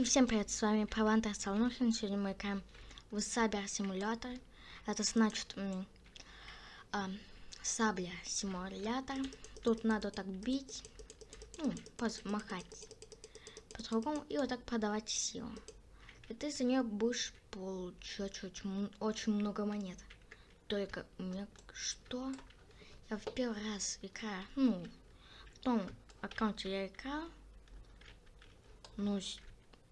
И всем привет, с вами Павантер Салнухин. Сегодня мы играем в Сабер симулятор. Это значит э, сабля симулятор. Тут надо так бить, ну, махать по-другому и вот так продавать силу. И ты за нее будешь получать очень, очень много монет. Только у меня что? Я в первый раз играю, ну, в том аккаунте я играл, ну,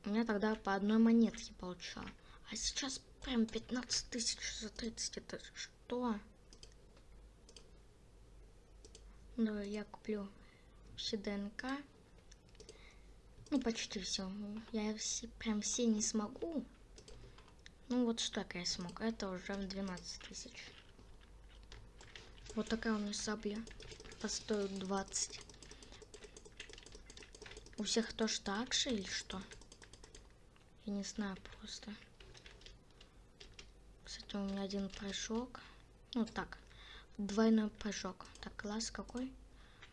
у меня тогда по одной монетке получал. А сейчас прям 15 тысяч за 30. Это что? Ну, я куплю все ДНК. Ну, почти все. Я все, прям все не смогу. Ну, вот что я смог. Это уже в 12 тысяч. Вот такая у меня сабля. Постоит 20. У всех тоже так же или что? Я не знаю просто. Кстати, у меня один прыжок. Ну так, двойной прыжок. Так, класс какой?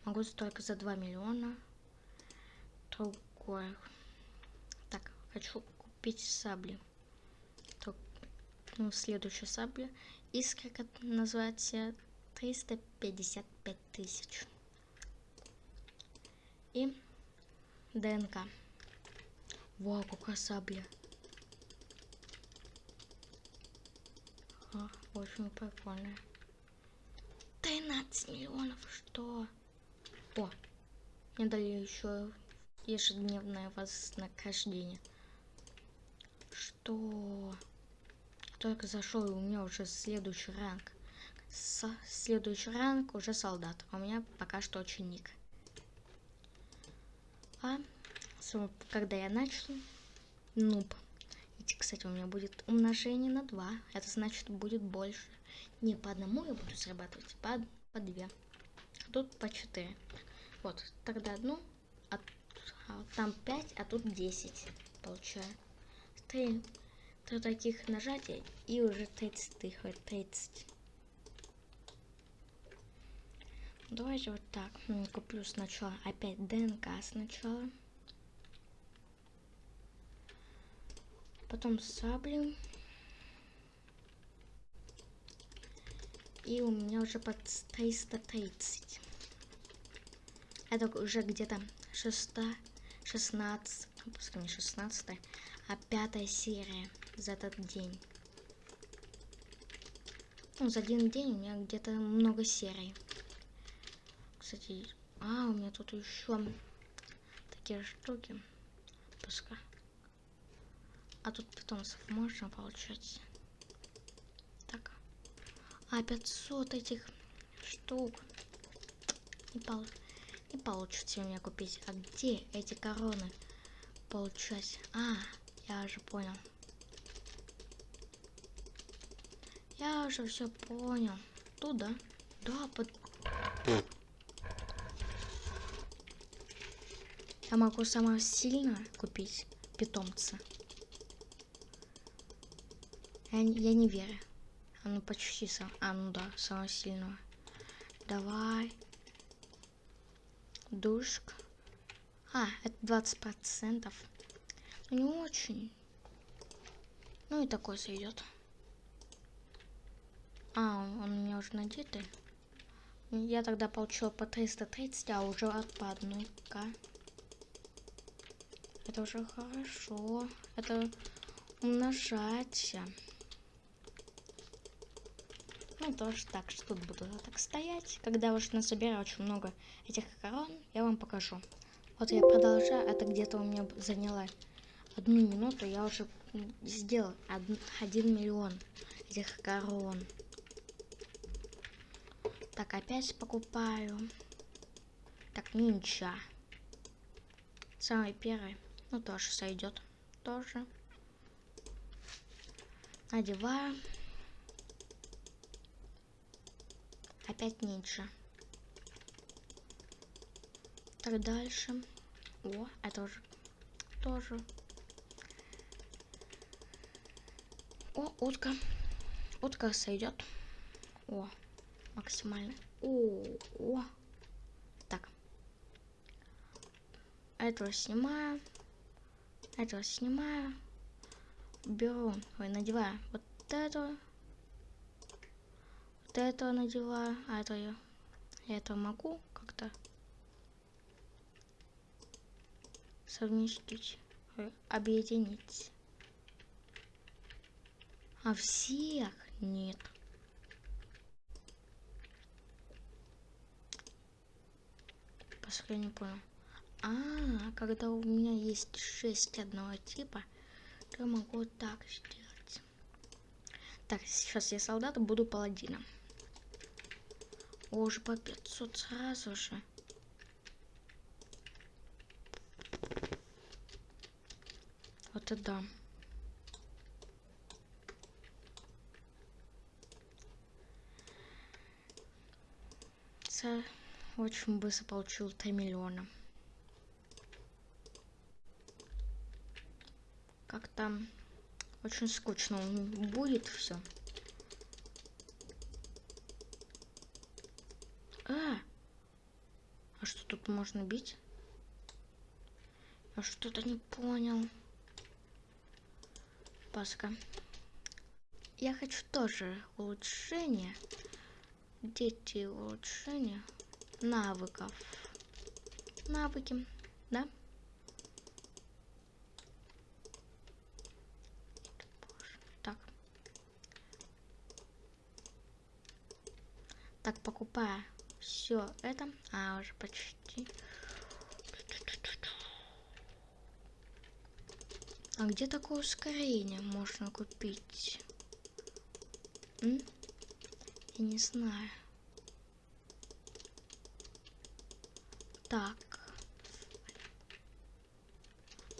Могу только за 2 миллиона. Другой. Так, хочу купить сабли. Так, ну, следующая сабля. Искра, как называется, 355 тысяч. И ДНК. Вау, какая сабля. А, очень прикольная. 13 миллионов, что? О, мне дали еще ежедневное вознаграждение. Что? Только зашел, и у меня уже следующий ранг. С следующий ранг уже солдат. А у меня пока что ученик. А когда я начал, нуб. И, кстати, у меня будет умножение на 2. Это значит, будет больше. Не по одному я буду срабатывать, по, по 2. Тут по 4. Вот, тогда одну, а, а там 5, а тут 10 получаю. 3, 3 таких нажатия и уже 30 тысяч, 30. Давайте вот так. Куплю сначала опять ДНК сначала. Потом сабли. И у меня уже под 330. Это уже где-то 6, 16, пускай не 16, а пятая серия за этот день. Ну, за один день у меня где-то много серий. Кстати, а, у меня тут еще такие штуки. Пускай. А тут питомцев можно получать. Так. А 500 этих штук. Не, пол... не получится у меня купить. А где эти короны получать? А, я уже понял. Я уже все понял. Туда? Да, под... Я могу самое сильно купить питомца. Я, я не верю. А ну почти сам. А ну да, самого сильного. Давай. Душка. А, это 20 процентов. Ну, не очень. Ну и такой сойдет. А, он, он у меня уже надетый. Я тогда получил по 330, а уже по одной К. Это уже хорошо. Это умножать. Ну, тоже так, что тут буду так стоять. Когда уж насобираю очень много этих корон, я вам покажу. Вот я продолжаю, это где-то у меня заняло одну минуту, я уже сделал один, один миллион этих корон. Так, опять покупаю. Так, нинча. Самый первый. Ну, тоже сойдет. Тоже. Надеваю. Опять нинджа. Так, дальше. О, это уже тоже. О, утка. Утка сойдет. О, максимально. О, о. Так. Этого снимаю. Это снимаю. Беру, надеваю вот эту. Вот это надеваю. А это я, я это могу как-то совместить, ой, объединить. А всех нет. Поскольку не понял. А, когда у меня есть 6 одного типа, то я могу так сделать. Так, сейчас я солдат, буду паладином. О, уже по 500 сразу же. Вот это да. очень быстро получил 3 миллиона. как там очень скучно будет все. А, а что тут можно бить? Я что-то не понял. Паска. Я хочу тоже улучшение. Дети улучшения навыков. Навыки, да? Так, покупаю все это. А, уже почти. А где такое ускорение можно купить? М? Я не знаю. Так.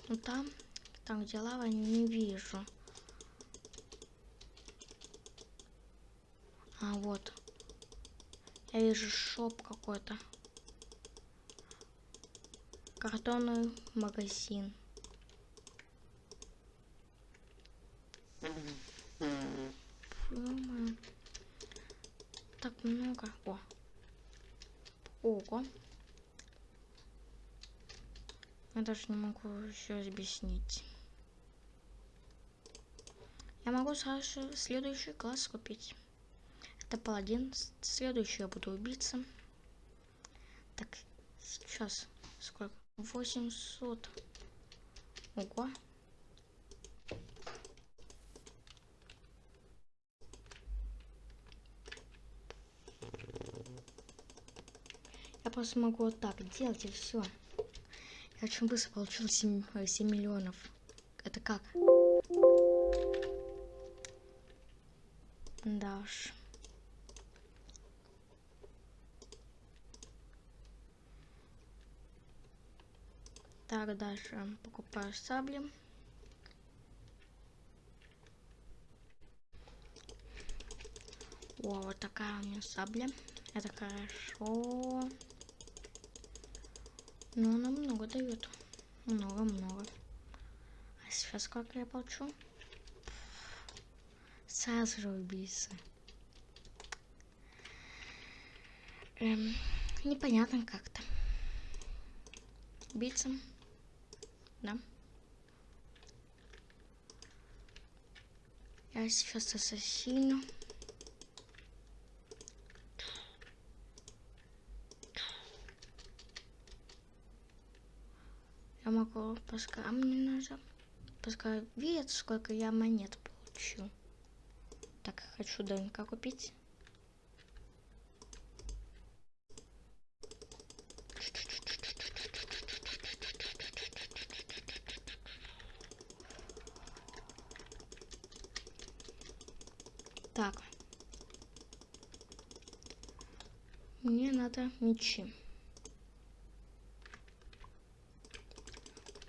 Ну там, там где лава, не вижу. А, вот. Я вижу шоп какой-то. Картонный магазин. Так много. О. Ого. Я даже не могу еще объяснить. Я могу сразу следующий класс купить. Это паладин. Следующий я буду убийца. Так, сейчас сколько? 800. Ого. Я просто могу вот так делать и все. Я очень быстро получил 7, 7 миллионов. Это как? Да уж. Так, дальше покупаю сабли. О, вот такая у меня сабля. Это хорошо. Но она много дает. Много-много. А сейчас сколько я получу? Сразу же убийца. Эм, непонятно как-то. Убийца да? Я сейчас ассасину. Я могу пускай мне нужно. Пускай видят, сколько я монет получу. Так, хочу ДНК купить. Мне надо мечи.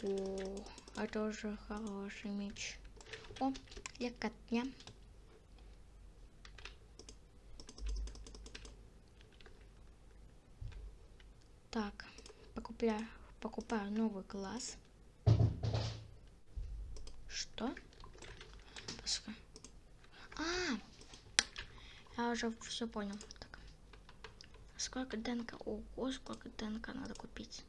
О, это уже хороший меч. О, легкотня. Так, покупаю, покупаю новый класс. Что? А, я уже все понял. Сколько ДНК? Ого, сколько ДНК надо купить.